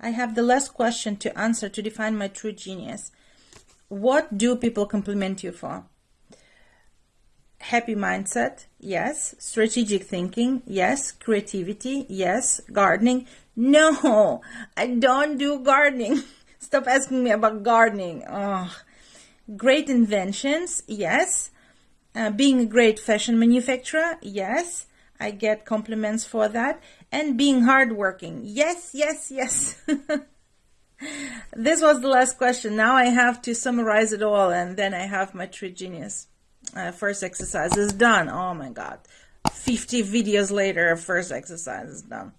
I have the last question to answer to define my true genius. What do people compliment you for? Happy mindset, yes. Strategic thinking, yes. Creativity, yes. Gardening, no. I don't do gardening. Stop asking me about gardening. Oh. Great inventions, yes. Uh, being a great fashion manufacturer, yes. I get compliments for that. And being hardworking, yes, yes, yes. this was the last question. Now I have to summarize it all and then I have my true genius. Uh, first exercise is done. Oh my God. 50 videos later, first exercise is done.